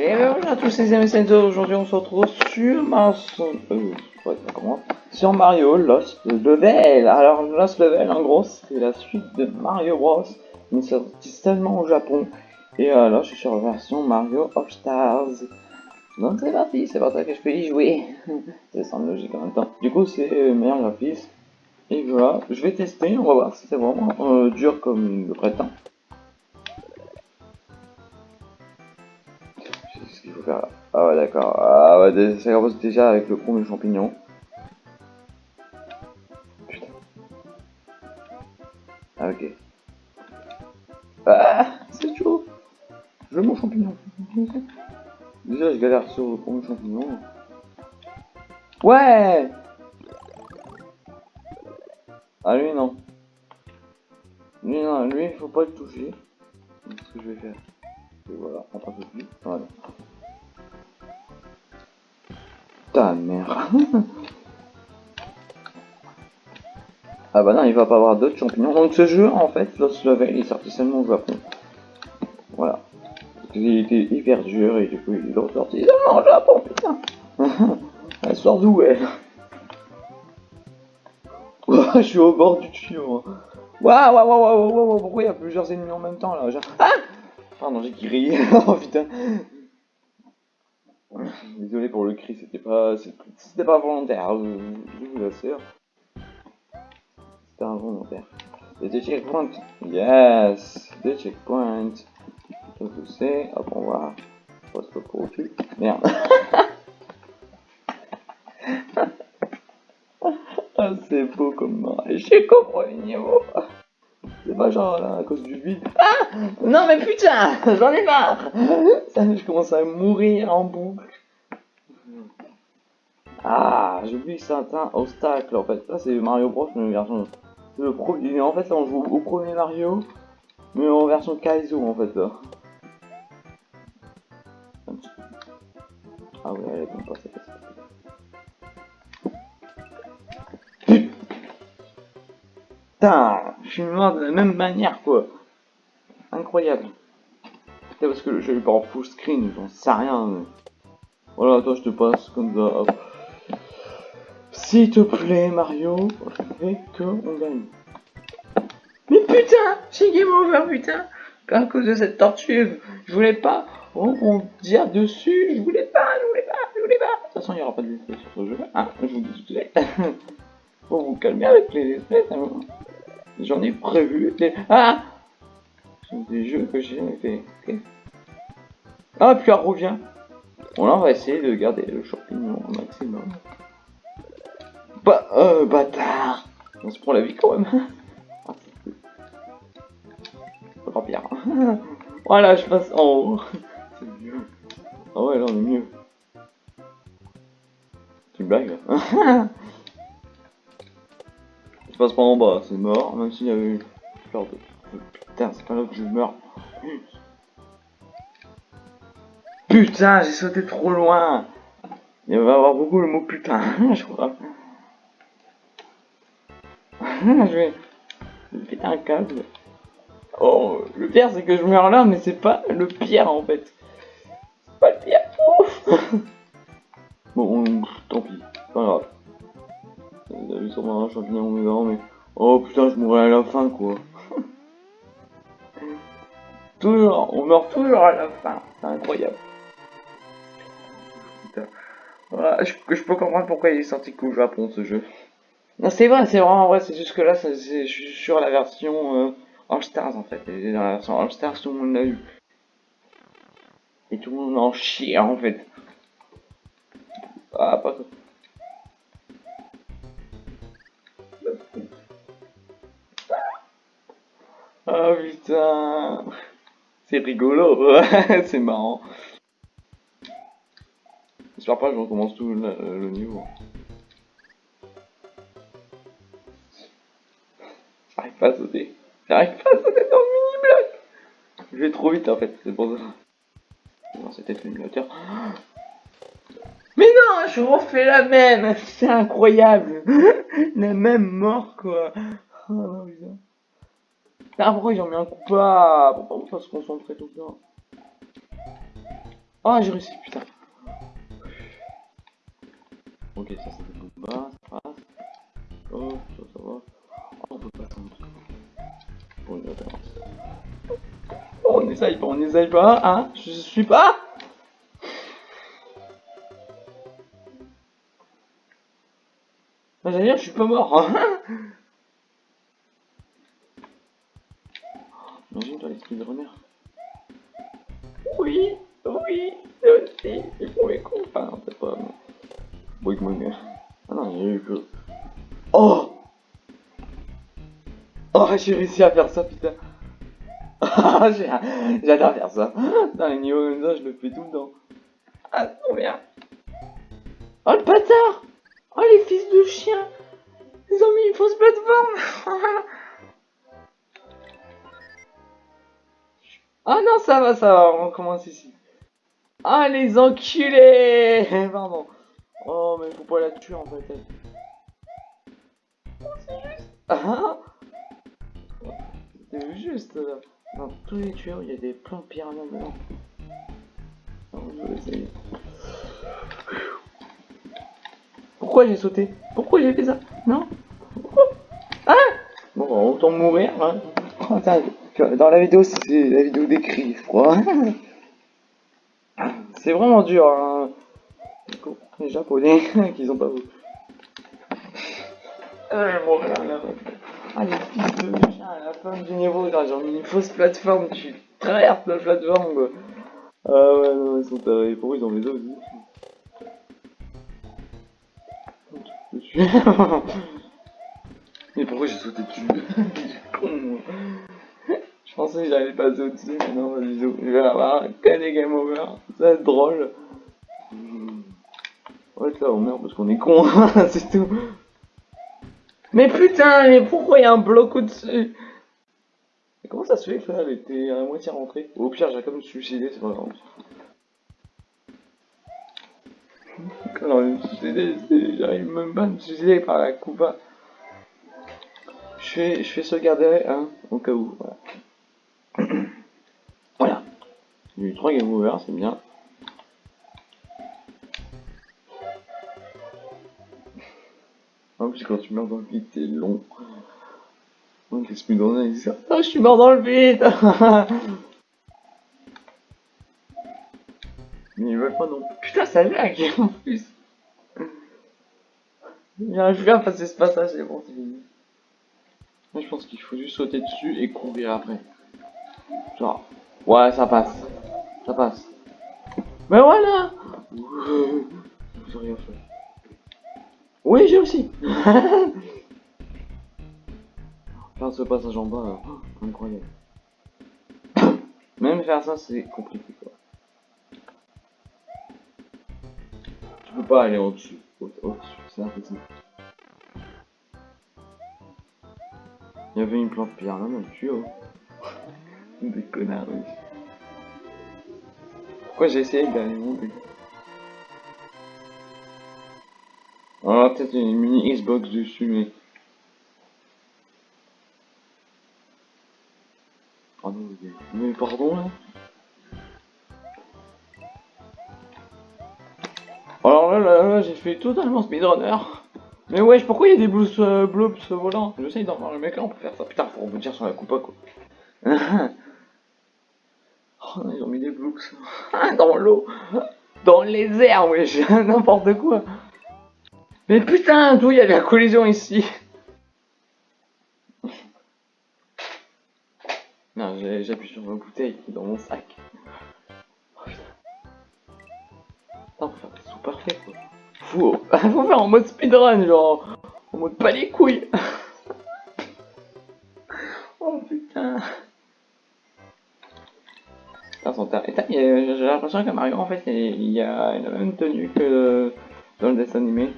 Et ben voilà tous ces amis aujourd'hui on se retrouve sur euh, sur Mario Lost Level. Alors Lost Level en gros c'est la suite de Mario Bros, mais sorti seulement au Japon. Et là je suis sur la version Mario All Stars. Donc c'est parti, c'est pour ça que je peux y jouer. ça semble logique en même temps. Du coup c'est euh, meilleur graphisme. Et voilà, je vais tester, on va voir si c'est vraiment euh, dur comme le prétend. Ah ouais, d'accord. Ah ça commence déjà avec le premier champignon. Putain. Ah ok. Ah, c'est chaud. Je veux mon champignon. Déjà, je galère sur le premier champignon. Ouais Ah lui non. Lui non, lui il faut pas le toucher. ce que je vais faire. Et voilà, on passe au Voilà. Mère. ah bah non, il va pas avoir d'autres champignons. Donc ce jeu, en fait, Lost Level, il est sorti seulement au Japon. Voilà. Il était hyper dur et du coup, il est ressorti seulement au Japon, putain. elle sort d'où, elle Je suis au bord du tuyau. Waouh, waouh, waouh, waouh, waouh, pourquoi il y a plusieurs ennemis en même temps, là Ah Pardon, j'ai grillé. oh putain. Désolé pour le cri, c'était pas, c'était pas volontaire, je, vous l'assure. C'était involontaire. Et des checkpoints. Yes, des checkpoints. Je sais, hop on va, on se pour cul. Merde. ah c'est beau comme moi. J'ai compris le niveau. C'est pas genre là, à cause du vide. Ah Non mais putain J'en ai marre Ça, Je commence à mourir en boucle. Ah, j'ai oublié certains obstacles en fait. Là c'est Mario Bros mais version. Le premier. En fait là on joue au premier Mario, mais en version Kaizo en fait là. Ah ouais, elle est pas c'est Putain, je suis mort de la même manière quoi. Incroyable. C'est parce que le jeu pas en full screen, j'en sais rien. Voilà, toi je te passe comme ça. S'il te plaît, Mario, je veux qu'on gagne. Mais putain, j'ai game over, putain. À cause de cette tortue, je voulais pas rebondir dessus, je voulais pas, je voulais pas, je voulais pas. De toute façon, il n'y aura pas de sur ce jeu. Hein, je vous dis tout de suite. Faut vous calmer avec les espèces. J'en ai prévu des... Ah Des jeux que j'ai fait. Ah, puis elle revient. Bon, là, on va essayer de garder le champignon au maximum. Bah, euh, bâtard On se prend la vie quand même. Pas pire. voilà, je passe en haut. C'est mieux. Ah ouais, là on est mieux. Tu blagues Je passe pas en bas, c'est mort, même s'il y avait eu peur de... Putain, c'est pas là que je meurs. Putain, j'ai sauté trop loin. Il va y avoir beaucoup le mot putain, je crois. je vais... péter un câble. Oh, le pire c'est que je meurs là, mais c'est pas le pire en fait. C'est pas le pire. bon, pis, pas grave. Avez sûrement un mais. Oh putain, je mourrai à la fin quoi. toujours, on meurt toujours à la fin. C'est incroyable. Voilà, je, peux comprendre pourquoi il est sorti qu'au Japon ce jeu. Non, c'est vrai, c'est vraiment vrai, c'est juste que là, c'est- je suis sur la version euh, All Stars en fait. Dans la version All Stars, tout le monde l'a eu. Et tout le monde en chie en fait. Ah, pas Ah putain. C'est rigolo, c'est marrant. J'espère pas que je recommence tout le, niveau. J'arrive pas à sauter. J'arrive pas à sauter dans le mini-bloc. Je vais trop vite en fait, c'est pour ça. Non, c'est peut-être l'émulateur. Mais non, je refais la même. C'est incroyable. La même mort quoi. Oh putain. Ah, pourquoi ils ont mis un coup pas Pourquoi on peut se concentrer tout le temps Ah, j'ai réussi, putain. Ok, ça c'est des coups bas, ça passe. Oh, ça, ça va. Oh, on peut pas attendre. Bon, une référence. Oh, on essaye pas, on essaye pas, hein? Je suis pas J'allais dire, je suis pas mort. Hein? Speedrunners. Oui, oui, c'est aussi, ils font mes. Enfin, peut-être pas, moi, mais... Ah non, il y a eu que... Oh Oh, j'ai réussi à faire ça, putain. J'adore faire ça. Dans les niveaux comme ça, je le fais tout le temps. Ah, trop bien. Oh, le bâtard Oh, les fils de chien Ils ont mis une fausse plateforme Ah non, ça va, ça va, on commence ici. Ah, les enculés Pardon. Oh, mais faut pas la tuer en fait. Oh, juste. Ah C'est juste. Là. Dans tous les tuyaux, il y a des plans de pyramides dedans. essayer. Pourquoi j'ai sauté? Pourquoi j'ai fait ça? Non? Ah Bon, autant mourir. Hein. Dans la vidéo, c'est la vidéo d'écrit, je crois. c'est vraiment dur. Hein. Les japonais qui ont pas vu. Ah, les fils de chien à la fin du niveau, j'ai mis une fausse plateforme, tu traverses la plateforme quoi. Ah ouais, non, ils sont tarés. Pourquoi ils ont les os aussi Mais pourquoi j'ai sauté dessus? Con pensais que j'allais passer au-dessus, mais non, je vais avoir que des game over. Ça va être drôle. Ouais, là, on meurt parce qu'on est con, c'est tout. Mais putain, mais pourquoi il y a un bloc au-dessus? Comment ça se fait que là, elle était à moitié rentrée Au pire, j'ai quand même suicidé, c'est pas grave. Quand me suicider, j'arrive même pas à me suicider par la coupa. Je fais, je sauvegarder, hein, au cas où. Voilà. J'ai eu 3 game over, c'est bien. En plus, quand tu meurs dans le vide, c'est long. Qu'est-ce que dans il dit Ah, je suis mort dans le vide Mais ils veulent pas non Putain, ça lag en plus bien à passer ce passage, c'est bon, c'est fini. Moi, je pense qu'il faut juste sauter dessus et courir après. Genre, ouais, ça passe. Ça passe. Mais voilà J'ai rien fait. Oui, j'ai aussi. faire ce passage en bas, euh, incroyable. Même faire ça, c'est compliqué quoi. Tu peux pas aller au-dessus. Au-dessus, c'est impossible. Il y avait une plante pierre là, même tuyau. Des connards. Pourquoi j'ai essayé d'aller monter On a peut-être une mini Xbox dessus, mais... Oh non, mais pardon, là Alors là, là, là, j'ai fait totalement speedrunner. Mais wesh, pourquoi il y a des bloops, euh, bloops volants J'essaye d'en voir le mec là, on peut faire ça. Putain, faut rebondir sur la coupa, quoi. oh non, ils ont mis des bloops. dans l'eau Dans les airs, wesh N'importe quoi Mais putain, d'où il y a de la collision ici? Non, j'appuie sur ma bouteille dans mon sac. Putain. faut faire des sous parfaits faut faire en mode speedrun, genre en mode pas les couilles. oh putain. J'ai l'impression que Mario en fait il y a la même tenue que dans le dessin animé.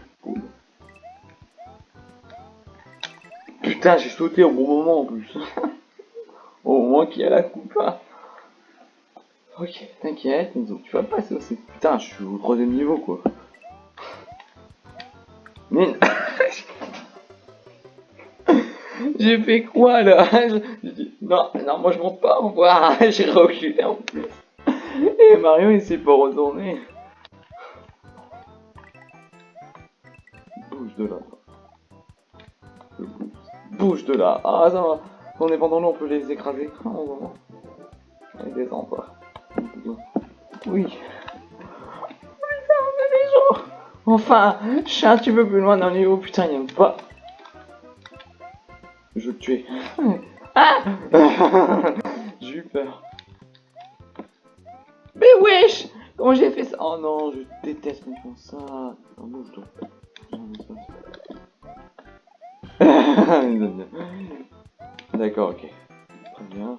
Putain, j'ai sauté au bon moment en plus. au moins qu'il y a la coupe. Hein. Ok, t'inquiète, tu vas passer aussi. Putain, je suis au troisième niveau quoi. Mais... J'ai fait quoi là? Non, non, moi je monte pas, au revoir. J'ai reculé en plus. Et Mario il s'est pas retourné. Bouge de là. Bouge de là. Ah ça va. On est pendant nous, on peut les écraser. Oh, Allez, descends. Oui. Enfin, je suis un petit peu plus loin d'un niveau, putain, il aime pas. Je veux te tuer. Ah J'ai eu peur. Mais wesh Comment j'ai fait ça Oh non, je déteste quand ils ça. D'accord, ok. Non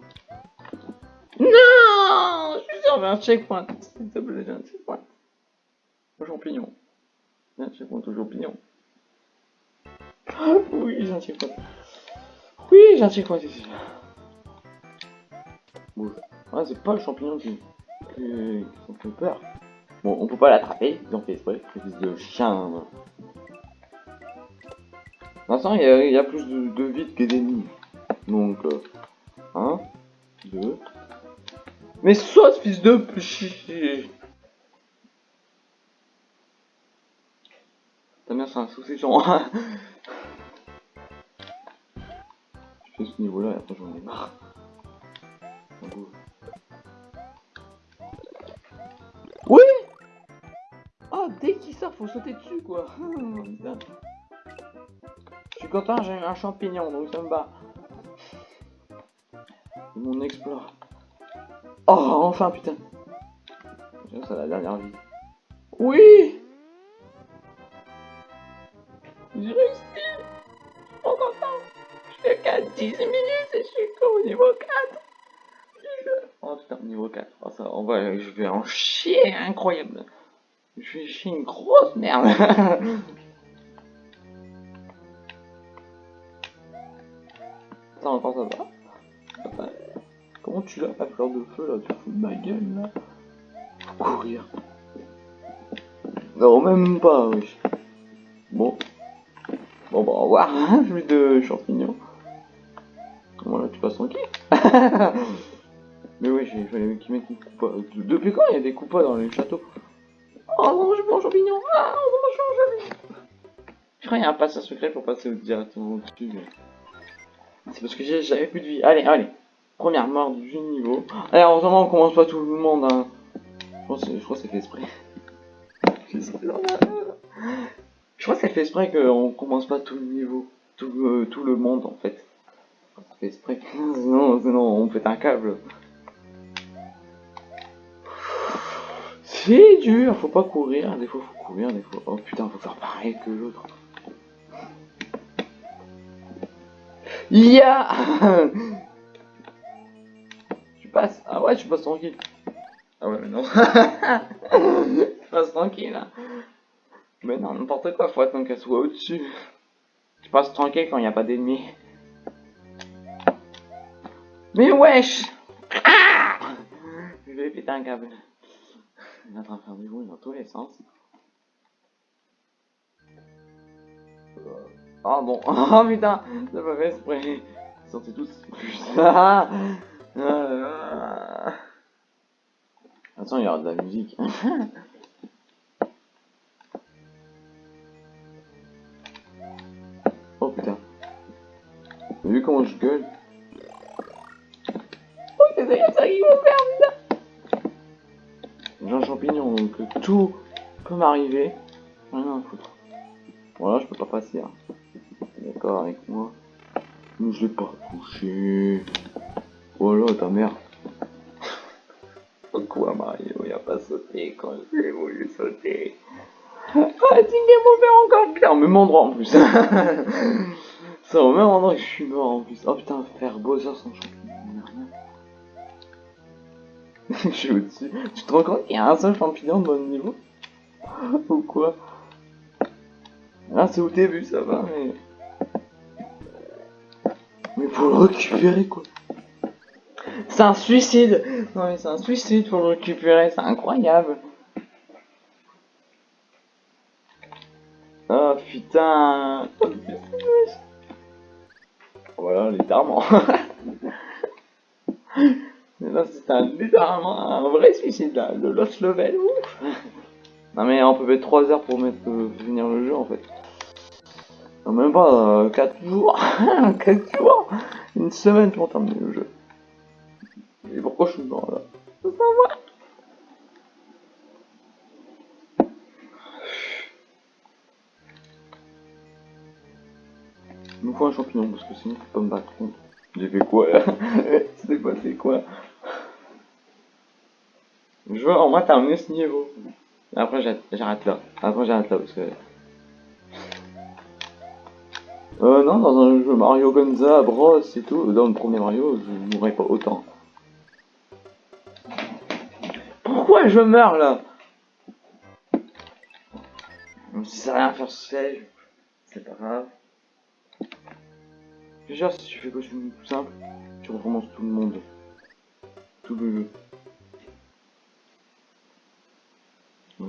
Je suis sur un checkpoint. J'ai un checkpoint. Au champignon. Un checkpoint au champignon. Oui, j'ai un checkpoint. Un checkpoint ici. Bouge. Ah, c'est pas le champignon qui, qui, qui fait peur. Bon, on peut pas l'attraper, ils ont fait exprès, fils de chien. L'instant, il y, y, a plus de, de vide que d'ennemis. Donc, 1, 2. Mais saute, fils de. T'as bien, c'est un souci, ce niveau-là j'en ai marre. Oui Oh, dès qu'il sort, faut sauter dessus, quoi. Je suis content, j'ai un champignon, donc ça me bat. Mon exploit. Oh, enfin, putain. C'est la dernière vie. Oui Fais qu'à 10 minutes et je suis au niveau 4 Oh putain, niveau 4. Oh, ça, on va, je vais en chier, incroyable. Je vais chier une grosse merde. ça encore ça va? Comment tu l'as la fleur de feu là? Tu fous de ma gueule là? Courir. Non, même pas, oui. Bon. Bon, bah, au revoir, je de champignons. Voilà, tu passes tranquille. Mais oui, il fallait qu'ils mettent une coupa. Depuis quand il y a des coupas dans les châteaux? Oh non, je mange champignon Ah non, je mange champignon Je crois qu'il y a un passage secret pour passer directement au-dessus. C'est parce que j'avais plus de vie. Allez, allez. Première mort du niveau. Allez, heureusement, on commence pas tout le monde. Hein. Je crois que c'est fait exprès. Je crois que c'est fait exprès qu'on commence pas tout le niveau. Tout, tout le monde, en fait. Exprès. Sinon, sinon, on fait un câble. C'est dur, faut pas courir, des fois faut courir, des fois... Oh putain, faut faire pareil que l'autre. Ya Tu passes Ah ouais, tu passes tranquille. Ah ouais, mais non. tu passes tranquille, là. Mais non, n'importe quoi, faut attendre qu'elle soit au-dessus. Tu passes tranquille quand il n'y a pas d'ennemis. Mais wesh ah Je vais péter un câble. Il est en train de faire du bruit dans tous les sens. Oh bon, oh putain, ça pas fait exprès. Sortez tous. Attends, il y aura de la musique. oh putain. Vu comment je gueule donc tout peut m'arriver. Rien à foutre. Voilà, je peux pas passer. Hein. D'accord avec moi. Mais je l'ai pas touché. Voilà ta mère. Pourquoi Mario il a pas sauté quand j'ai voulu sauter Ah, c'est game over encore pire, au même endroit en plus. C'est au même endroit que je suis mort en plus. Oh putain, faire Bowser sans champignon. je suis au-dessus. Tu te rends compte qu'il y a un seul champignon de bon niveau Ou quoi Ah, c'est au début, ça va, mais... Mais faut le récupérer, quoi. C'est un suicide Non mais c'est un suicide pour le récupérer, c'est incroyable Oh putain Voilà, littéralement Là c'est un littéralement un vrai suicide là, le lost level, ouf Non mais on peut mettre 3 heures pour mettre, euh, finir le jeu en fait. Non même pas euh, 4 jours. 4 jours. Une semaine pour terminer le jeu. Et pourquoi je suis mort là? Ça va Il me faut un champignon parce que sinon je peux pas me battre. J'ai fait quoi là? C'était passé quoi? Je veux au moins terminer ce niveau. Après j'arrête là. Après j'arrête là parce que... Euh non, dans un jeu Mario Gonza, Bros et tout, dans le premier Mario, je mourrais pas autant. Pourquoi je meurs là? Je sais rien faire ce siège, c'est pas grave. Déjà, si tu fais de tout simple, tu recommences tout le monde. Tout le jeu.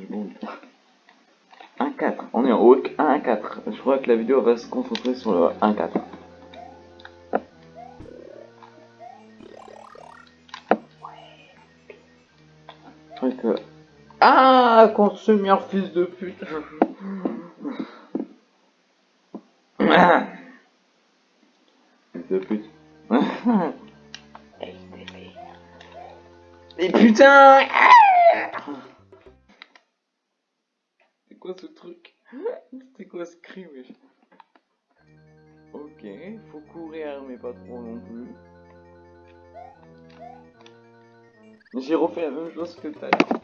Bon. 1-4, on est en haut 1-4. Je crois que la vidéo va se concentrer sur le 1-4. que... Ah, consumeur fils de pute. fils de pute. Et putain C'est Ok, faut courir, mais pas trop non plus. J'ai refait la même chose que tout à l'heure.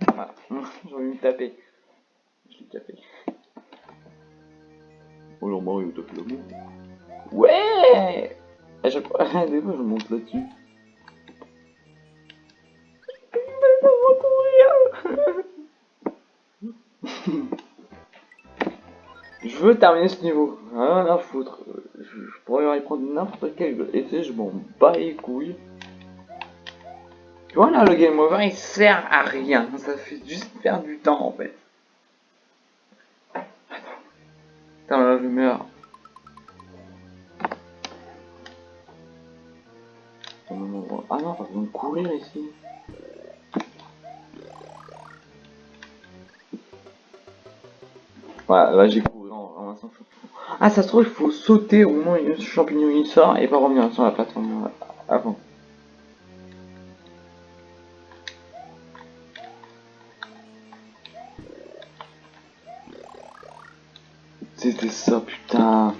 Voilà, j'ai envie de me taper. Je l'ai tapé. Oh non, Mario, t'as fait l'amour. Ouais À chaque fois, des fois, je monte là-dessus. Je veux terminer ce niveau, rien à foutre. Je, pourrais y prendre n'importe quel essai, je m'en bats les couilles. Tu vois là, le game over, il sert à rien. Ça fait juste perdre du temps en fait. Attends. Attends, là, je meurs. Ah non, besoin de courir ici. Voilà, là j'ai Ah, ça se trouve, il faut sauter au moment où champignon il sort et pas revenir sur la plateforme avant. C'était ça, putain.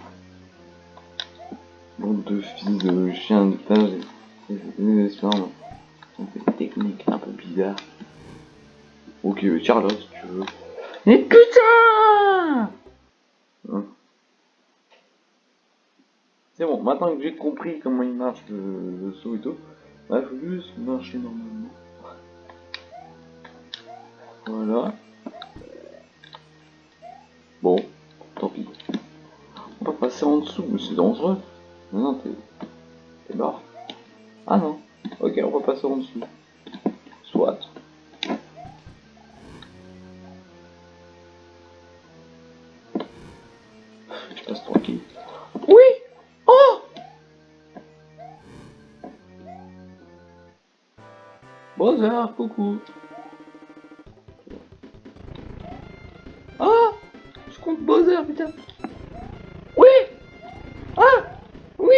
Bande de fils de chien de page. Des techniques un peu bizarres. Ok, Charlotte, si tu veux. Mais putain hein. C'est bon, maintenant que j'ai compris comment il marche le, saut et tout, il faut juste marcher normalement. Voilà. Bon. Tant pis. On va passer en dessous, mais c'est dangereux. Non, non, t'es... mort. Ah non. Ok, on va passer en dessous. Soit. Tu passes tranquille. Brother, coucou. Ah Je compte Bowser, putain. Oui Ah Oui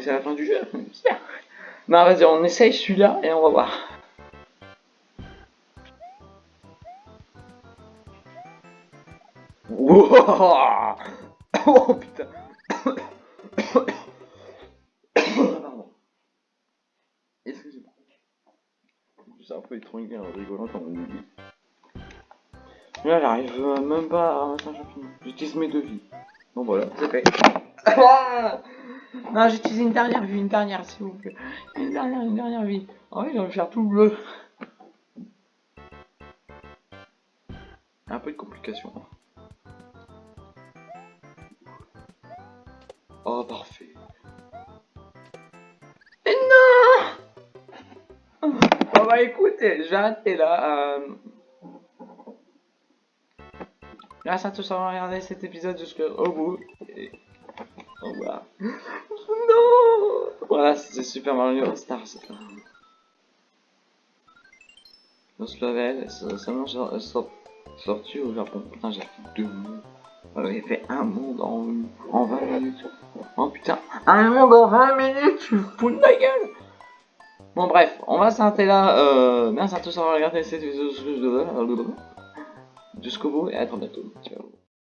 c'est la fin du jeu. Non, vas-y, on essaye celui-là et on va voir. Wow oh putain Pardon. Excusez-moi. C'est un peu étrange en rigolant quand on dit. Là, j'arrive même pas à ramasser un champignon. J'utilise mes deux vies. Bon, voilà, c'est fait. Non, j'utilise une dernière vie, une dernière, s'il vous plaît. Une dernière, une dernière vie. Ah oui, je vais faire tout bleu. Un peu de complications. Oh, parfait. Et non Bon bah écoutez, je vais là. Euh... Grâce à tous avoir regardé cet épisode jusqu'au bout. Et... Au revoir. Voilà, c'était Super Mario Stars. Lost Level, seulement sorti au Japon. Putain, j'ai fait deux mots. J'avais fait un monde en, en 20 minutes. Oh putain, un monde en 20 minutes, tu fous de ma gueule Bon bref, on va s'arrêter là. Euh, merci à tous d'avoir regardé cette vidéo jusqu'au bout et à très bientôt. Ciao.